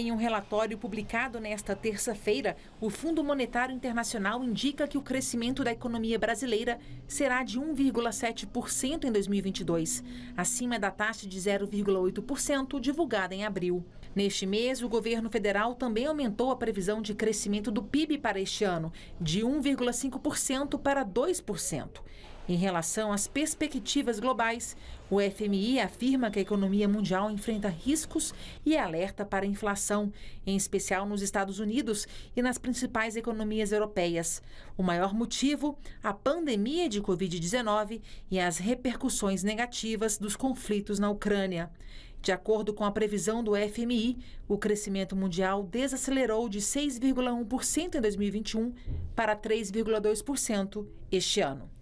Em um relatório publicado nesta terça-feira, o Fundo Monetário Internacional indica que o crescimento da economia brasileira será de 1,7% em 2022, acima da taxa de 0,8% divulgada em abril. Neste mês, o governo federal também aumentou a previsão de crescimento do PIB para este ano, de 1,5% para 2%. Em relação às perspectivas globais, o FMI afirma que a economia mundial enfrenta riscos e alerta para inflação, em especial nos Estados Unidos e nas principais economias europeias. O maior motivo, a pandemia de Covid-19 e as repercussões negativas dos conflitos na Ucrânia. De acordo com a previsão do FMI, o crescimento mundial desacelerou de 6,1% em 2021 para 3,2% este ano.